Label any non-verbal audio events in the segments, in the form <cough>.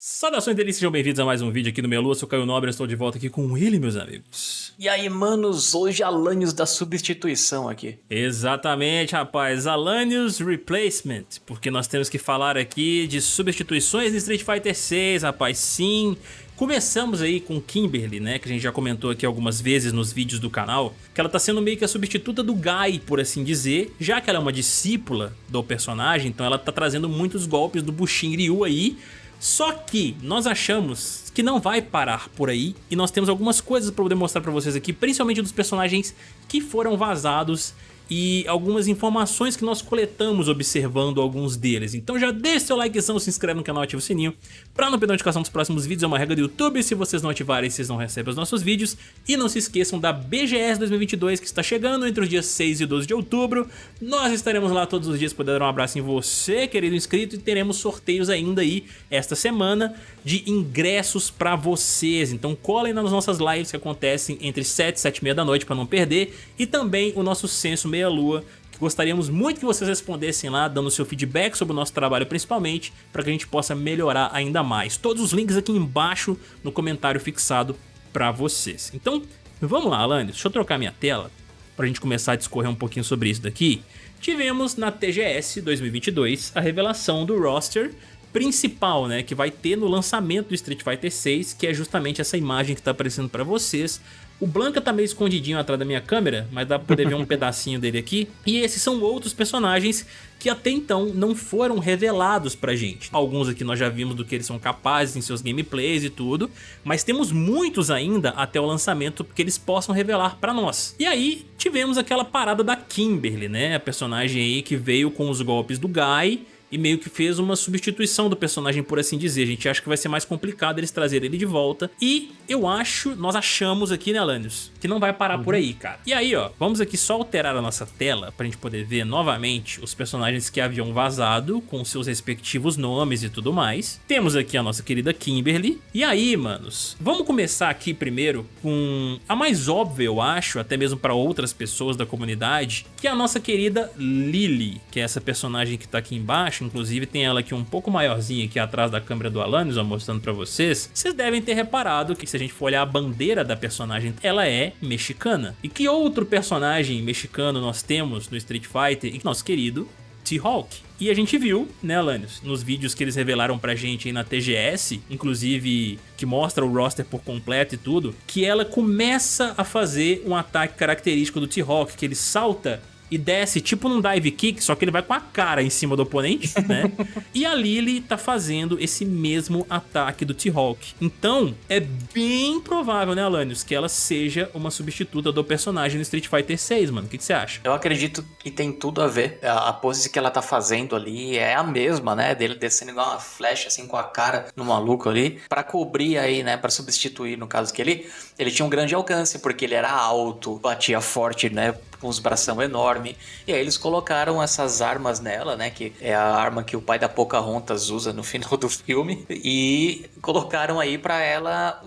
Saudações delícias, sejam bem-vindos a mais um vídeo aqui no Melu, eu sou Caio Nobre, estou de volta aqui com ele, meus amigos. E aí, manos, hoje Alanios da substituição aqui. Exatamente, rapaz, Alanios Replacement, porque nós temos que falar aqui de substituições de Street Fighter 6, rapaz, sim. Começamos aí com Kimberly, né, que a gente já comentou aqui algumas vezes nos vídeos do canal, que ela tá sendo meio que a substituta do Guy, por assim dizer, já que ela é uma discípula do personagem, então ela tá trazendo muitos golpes do Bushin Ryu aí, só que nós achamos que não vai parar por aí e nós temos algumas coisas para poder mostrar para vocês aqui, principalmente dos personagens que foram vazados e algumas informações que nós coletamos observando alguns deles. Então já deixa seu likezão, se inscreve no canal, ativa o sininho para não perder notificação dos próximos vídeos, é uma regra do YouTube, se vocês não ativarem vocês não recebem os nossos vídeos. E não se esqueçam da BGS 2022 que está chegando entre os dias 6 e 12 de outubro. Nós estaremos lá todos os dias para dar um abraço em você, querido inscrito, e teremos sorteios ainda aí esta semana de ingressos para vocês. Então colhem nas nossas lives que acontecem entre 7 e 7 e meia da noite para não perder. E também o nosso censo Meia Lua, que gostaríamos muito que vocês respondessem lá, dando seu feedback sobre o nosso trabalho principalmente, para que a gente possa melhorar ainda mais. Todos os links aqui embaixo no comentário fixado para vocês. Então, vamos lá, Alanis, deixa eu trocar minha tela para a gente começar a discorrer um pouquinho sobre isso daqui. Tivemos na TGS 2022 a revelação do roster principal, né, que vai ter no lançamento do Street Fighter 6, que é justamente essa imagem que está aparecendo para vocês, o Blanca tá meio escondidinho atrás da minha câmera, mas dá pra poder ver um <laughs> pedacinho dele aqui. E esses são outros personagens que até então não foram revelados pra gente. Alguns aqui nós já vimos do que eles são capazes em seus gameplays e tudo, mas temos muitos ainda até o lançamento que eles possam revelar pra nós. E aí tivemos aquela parada da Kimberly, né? A personagem aí que veio com os golpes do Guy e meio que fez uma substituição do personagem, por assim dizer. A gente acha que vai ser mais complicado eles trazerem ele de volta. E eu acho, nós achamos aqui, né, Alanios, que não vai parar uhum. por aí, cara. E aí, ó, vamos aqui só alterar a nossa tela pra gente poder ver novamente os personagens que haviam vazado, com seus respectivos nomes e tudo mais. Temos aqui a nossa querida Kimberly. E aí, manos, vamos começar aqui primeiro com a mais óbvia, eu acho, até mesmo para outras pessoas da comunidade, que é a nossa querida Lily, que é essa personagem que tá aqui embaixo inclusive tem ela aqui um pouco maiorzinha aqui atrás da câmera do Alanis, mostrando pra vocês, vocês devem ter reparado que se a gente for olhar a bandeira da personagem, ela é mexicana. E que outro personagem mexicano nós temos no Street Fighter? Nosso querido T-Hawk. E a gente viu, né, Alanios, nos vídeos que eles revelaram pra gente aí na TGS, inclusive que mostra o roster por completo e tudo, que ela começa a fazer um ataque característico do T-Hawk, que ele salta e desce tipo num dive kick, só que ele vai com a cara em cima do oponente, <laughs> né? e a Lily tá fazendo esse mesmo ataque do T-Hawk. Então, é bem provável, né, Alanios, que ela seja uma substituta do personagem no Street Fighter 6, mano. O que, que, você acha? Eu acredito que tem tudo a ver. A, a, pose que ela tá fazendo ali é a mesma, né? Dele descendo igual uma flecha, assim, com a cara no maluco ali, para cobrir aí, né? Para substituir, no caso que ele, ele tinha um grande alcance, porque ele era alto, batia forte, né? Com os bração enorme. E aí eles colocaram essas armas nela, né? Que é a arma que o pai da Pocahontas usa no <laughs> final do filme. E colocaram aí para ela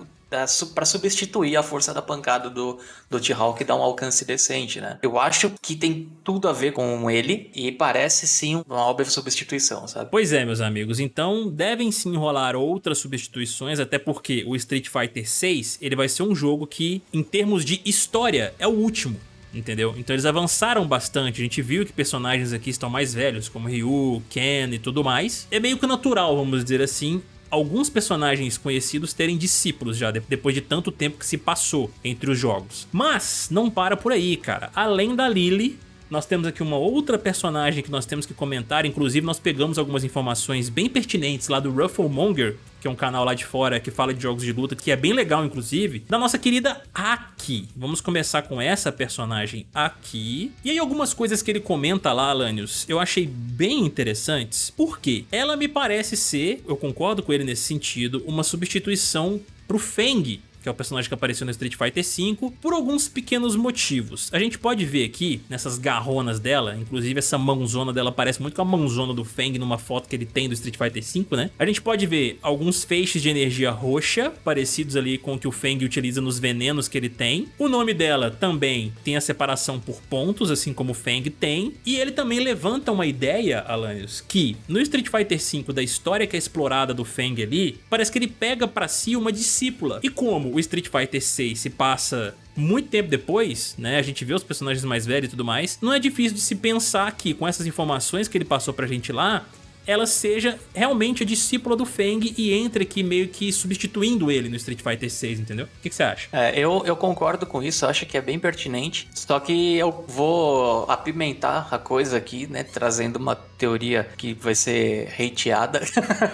para substituir a força da pancada do, do T-Hawk e dar um alcance decente, né? Eu acho que tem tudo a ver com ele e parece sim uma óbvia substituição, sabe? Pois é, meus amigos. Então devem sim rolar outras substituições, até porque o Street Fighter 6 ele vai ser um jogo que, em termos de história, é o último entendeu? Então eles avançaram bastante, a gente viu que personagens aqui estão mais velhos, como Ryu, Ken e tudo mais. É meio que natural, vamos dizer assim, alguns personagens conhecidos terem discípulos já, depois de tanto tempo que se passou entre os jogos. Mas não para por aí, cara. Além da Lily, nós temos aqui uma outra personagem que nós temos que comentar, inclusive nós pegamos algumas informações bem pertinentes lá do Rufflemonger, que é um canal lá de fora que fala de jogos de luta, que é bem legal inclusive, da nossa querida Aki. Vamos começar com essa personagem aqui. E aí algumas coisas que ele comenta lá, Alanios, eu achei bem interessantes, porque ela me parece ser, eu concordo com ele nesse sentido, uma substituição pro Feng que é o personagem que apareceu no Street Fighter V, por alguns pequenos motivos. A gente pode ver aqui, nessas garronas dela, inclusive essa mãozona dela parece muito com a mãozona do Feng numa foto que ele tem do Street Fighter V, né? A gente pode ver alguns feixes de energia roxa, parecidos ali com o que o Feng utiliza nos venenos que ele tem. O nome dela também tem a separação por pontos, assim como o Feng tem. E ele também levanta uma ideia, Alanios, que no Street Fighter V, da história que é explorada do Feng ali, parece que ele pega pra si uma discípula. E como o Street Fighter 6 se passa muito tempo depois, né, a gente vê os personagens mais velhos e tudo mais, não é difícil de se pensar que com essas informações que ele passou pra gente lá, ela seja realmente a discípula do Feng e entre aqui meio que substituindo ele no Street Fighter 6, entendeu? O que, você acha? É, eu, eu concordo com isso, acho que é bem pertinente, só que eu vou apimentar a coisa aqui, né, trazendo uma teoria que vai ser hateada,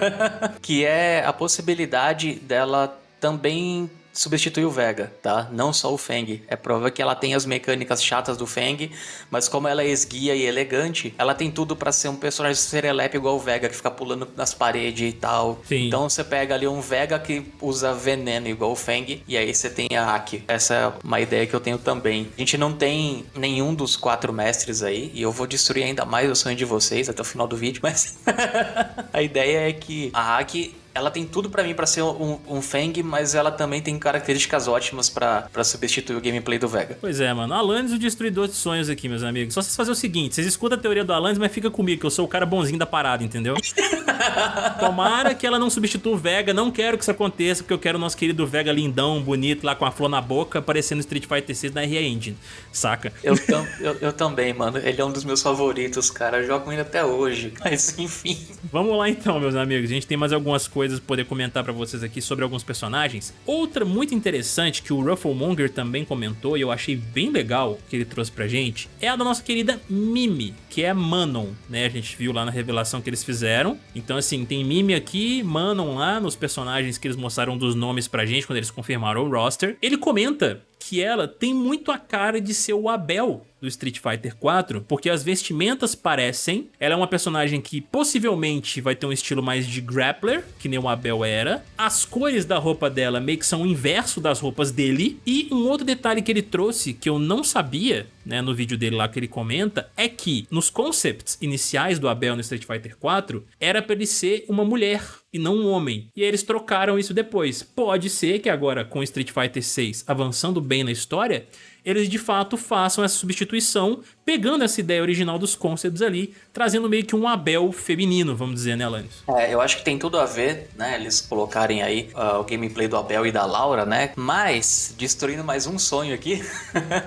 <laughs> que é a possibilidade dela também substitui o Vega, tá? Não só o Feng. É prova que ela tem as mecânicas chatas do Feng, mas como ela é esguia e elegante, ela tem tudo para ser um personagem serelepe igual o Vega, que fica pulando nas paredes e tal. Sim. Então você pega ali um Vega que usa veneno igual o Feng, e aí você tem a Aki. Essa é uma ideia que eu tenho também. A gente não tem nenhum dos quatro mestres aí, e eu vou destruir ainda mais o sonho de vocês até o final do vídeo, mas <laughs> a ideia é que a Aki ela tem tudo para mim para ser um, um Feng, mas ela também tem características ótimas para substituir o gameplay do Vega. Pois é, mano. Alanis o destruidor de sonhos aqui, meus amigos. Só vocês fazer o seguinte, vocês escutam a teoria do Alanis, mas fica comigo, que eu sou o cara bonzinho da parada, entendeu? <laughs> Tomara que ela não substitua o Vega, não quero que isso aconteça, porque eu quero o nosso querido Vega lindão, bonito, lá com a flor na boca, aparecendo Street Fighter 6 na RE Engine, saca? Eu, tam, eu, eu, também, mano. Ele é um dos meus favoritos, cara. Eu jogo ele até hoje, <laughs> mas enfim. Vamos lá então, meus amigos. A gente tem mais algumas coisas pra poder comentar pra vocês aqui sobre alguns personagens. Outra muito interessante que o Rufflemonger também comentou e eu achei bem legal que ele trouxe pra gente é a da nossa querida Mimi, que é Manon, né? A gente viu lá na revelação que eles fizeram. Então assim, tem Mimi aqui, Manon lá nos personagens que eles mostraram dos nomes pra gente quando eles confirmaram o roster. Ele comenta que ela tem muito a cara de ser o Abel do Street Fighter 4, porque as vestimentas parecem, ela é uma personagem que possivelmente vai ter um estilo mais de grappler, que nem o Abel era, as cores da roupa dela meio que são o inverso das roupas dele, e um outro detalhe que ele trouxe que eu não sabia, né, no vídeo dele lá que ele comenta, é que nos concepts iniciais do Abel no Street Fighter 4, era pra ele ser uma mulher e não um homem. E eles trocaram isso depois. Pode ser que agora com Street Fighter 6 avançando bem na história, eles de fato façam essa substituição, pegando essa ideia original dos concepts ali, trazendo meio que um Abel feminino, vamos dizer, né, Alanis? É, eu acho que tem tudo a ver, né, eles colocarem aí uh, o gameplay do Abel e da Laura, né, mas, destruindo mais um sonho aqui,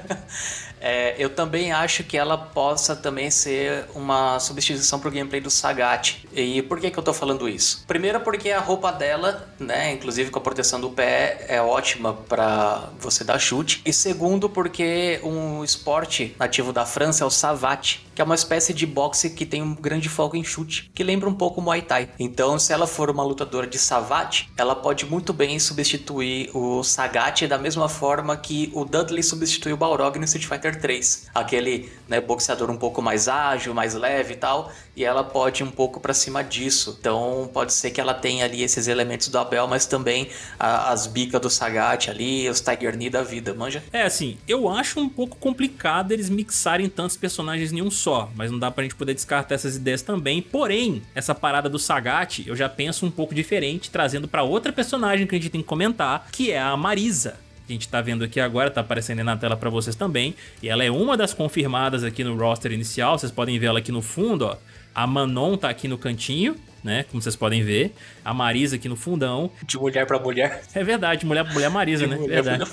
<laughs> É, eu também acho que ela possa também ser uma substituição pro gameplay do Sagat. E por que que eu tô falando isso? Primeiro porque a roupa dela, né, inclusive com a proteção do pé, é ótima para você dar chute. E segundo porque um esporte nativo da França é o Savate, que é uma espécie de boxe que tem um grande foco em chute, que lembra um pouco o Muay Thai. Então, se ela for uma lutadora de Savate, ela pode muito bem substituir o Sagat da mesma forma que o Dudley substituiu o Balrog no Street Fighter 3. Aquele né, boxeador um pouco mais ágil, mais leve e tal, e ela pode ir um pouco para cima disso. Então pode ser que ela tenha ali esses elementos do Abel, mas também a, as bicas do Sagat ali, os Tiger Knee da vida, manja? É assim, eu acho um pouco complicado eles mixarem tantos personagens em um só, mas não dá pra gente poder descartar essas ideias também. Porém, essa parada do Sagat eu já penso um pouco diferente, trazendo para outra personagem que a gente tem que comentar, que é a Marisa que a gente tá vendo aqui agora, tá aparecendo aí na tela para vocês também. E ela é uma das confirmadas aqui no roster inicial, vocês podem ver ela aqui no fundo, ó. A Manon tá aqui no cantinho, né? Como vocês podem ver. A Marisa aqui no fundão. De mulher para mulher. É verdade, mulher pra mulher Marisa, de né? Mulher verdade.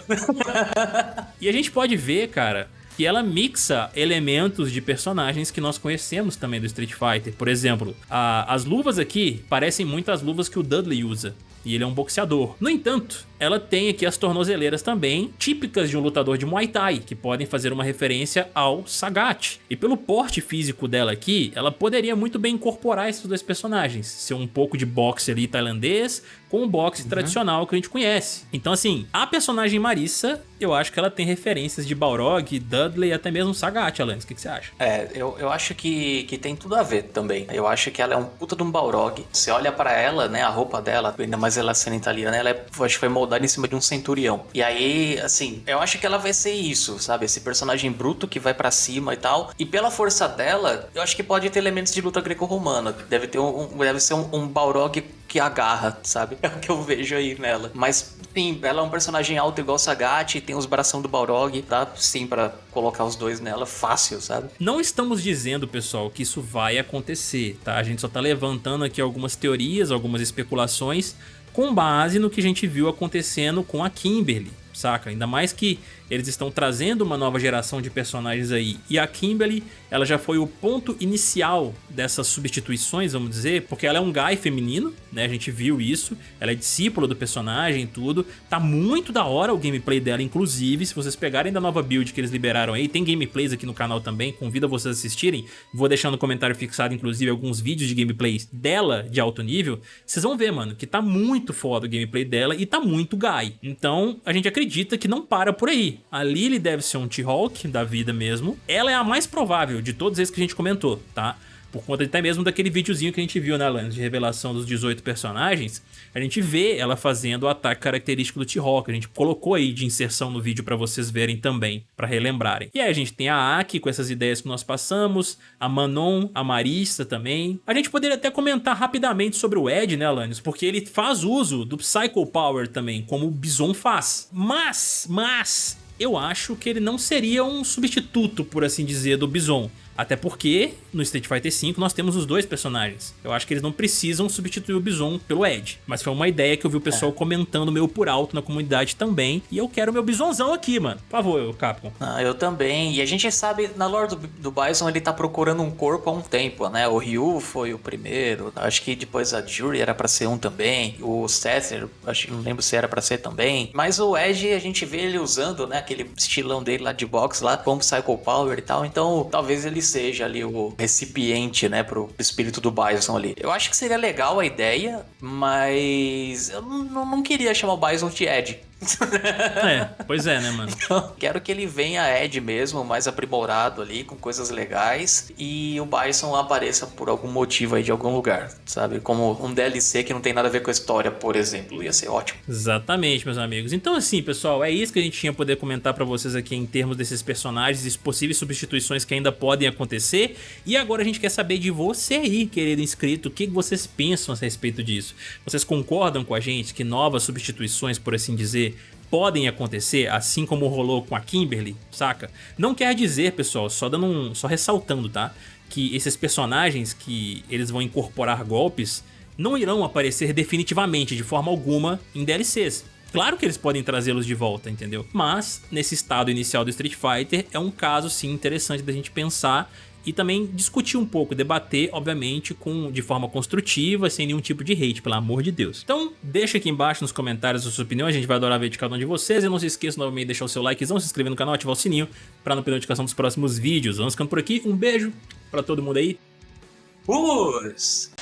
e a gente pode ver, cara, que ela mixa elementos de personagens que nós conhecemos também do Street Fighter. Por exemplo, a, as luvas aqui parecem muito as luvas que o Dudley usa. E ele é um boxeador. No entanto, ela tem aqui as tornozeleiras também, típicas de um lutador de Muay Thai, que podem fazer uma referência ao Sagat. E pelo porte físico dela aqui, ela poderia muito bem incorporar esses dois personagens, ser um pouco de boxe ali tailandês com o boxe uhum. tradicional que a gente conhece. Então assim, a personagem Marissa eu acho que ela tem referências de Balrog, Dudley e até mesmo Sagat, Alanis. O que, que, você acha? É, eu, eu acho que, que tem tudo a ver também. Eu acho que ela é um puta de um Balrog. Você olha para ela, né, a roupa dela, ainda mais ela sendo italiana, ela é, acho que foi moldada em cima de um centurião. E aí, assim, eu acho que ela vai ser isso, sabe? Esse personagem bruto que vai para cima e tal. E pela força dela, eu acho que pode ter elementos de luta greco-romana. Deve ter um, um, deve ser um, um Balrog que agarra, sabe? <laughs> É o que eu vejo aí nela. Mas sim, ela é um personagem alto igual Sagat, tem os bração do Balrog, dá sim para colocar os dois nela fácil, sabe? Não estamos dizendo, pessoal, que isso vai acontecer, tá? A gente só tá levantando aqui algumas teorias, algumas especulações com base no que a gente viu acontecendo com a Kimberly, saca? Ainda mais que eles estão trazendo uma nova geração de personagens aí. E a Kimberly, ela já foi o ponto inicial dessas substituições, vamos dizer, porque ela é um guy feminino, né? A gente viu isso. Ela é discípula do personagem e tudo. Tá muito da hora o gameplay dela, inclusive. Se vocês pegarem da nova build que eles liberaram aí, tem gameplays aqui no canal também, convido vocês a assistirem. Vou deixar no comentário fixado, inclusive, alguns vídeos de gameplays dela de alto nível. Vocês vão ver, mano, que tá muito foda o gameplay dela e tá muito guy. Então, a gente acredita que não para por aí. A Lily deve ser um T-Hawk da vida mesmo. Ela é a mais provável de todos esses que a gente comentou, tá? Por conta até mesmo daquele videozinho que a gente viu, né, Lance, de revelação dos 18 personagens, a gente vê ela fazendo o ataque característico do T-Hawk. A gente colocou aí de inserção no vídeo para vocês verem também, para relembrarem. E aí a gente tem a Aki com essas ideias que nós passamos, a Manon, a Marissa também. A gente poderia até comentar rapidamente sobre o Ed, né, Alanis? Porque ele faz uso do Psycho Power também, como o Bison faz. Mas, mas, eu acho que ele não seria um substituto, por assim dizer, do Bison. Até porque no Street Fighter V nós temos os dois personagens. Eu acho que eles não precisam substituir o Bison pelo Ed. Mas foi uma ideia que eu vi o pessoal é. comentando meio por alto na comunidade também. E eu quero meu Bisonzão aqui, mano. Por favor, Capcom. Ah, eu também. E a gente sabe, na lore do, do Bison, ele tá procurando um corpo há um tempo, né? O Ryu foi o primeiro. Acho que depois a Jury era para ser um também. O Seth, acho que não lembro se era para ser também. Mas o Ed, a gente vê ele usando, né? Aquele estilão dele lá de box lá, como Psycho Power e tal. Então, talvez ele seja ali o recipiente, né, pro espírito do Bison ali. Eu acho que seria legal a ideia, mas eu não, queria chamar o Bison de Ed é, pois é, né, mano? Então, quero que ele venha Ed mesmo, mais aprimorado ali, com coisas legais, e o Bison apareça por algum motivo aí de algum lugar, sabe? Como um DLC que não tem nada a ver com a história, por exemplo. Ia ser ótimo. Exatamente, meus amigos. Então, assim, pessoal, é isso que a gente tinha poder comentar pra vocês aqui em termos desses personagens e possíveis substituições que ainda podem acontecer. E agora a gente quer saber de você aí, querido inscrito, o que vocês pensam a respeito disso? Vocês concordam com a gente que novas substituições, por assim dizer, podem acontecer, assim como rolou com a Kimberly, saca? Não quer dizer, pessoal, só dando um, só ressaltando, tá? Que esses personagens que eles vão incorporar golpes não irão aparecer definitivamente, de forma alguma, em DLCs. Claro que eles podem trazê-los de volta, entendeu? Mas, nesse estado inicial do Street Fighter, é um caso sim interessante da gente pensar e também discutir um pouco, debater, obviamente, com, de forma construtiva, sem nenhum tipo de hate, pelo amor de Deus. Então, deixa aqui embaixo nos comentários a sua opinião, a gente vai adorar ver de cada um de vocês. E não se esqueça novamente de deixar o seu likezão, se inscrever no canal, ativar o sininho para não perder notificação dos próximos vídeos. Vamos ficando por aqui, um beijo para todo mundo aí. Fui!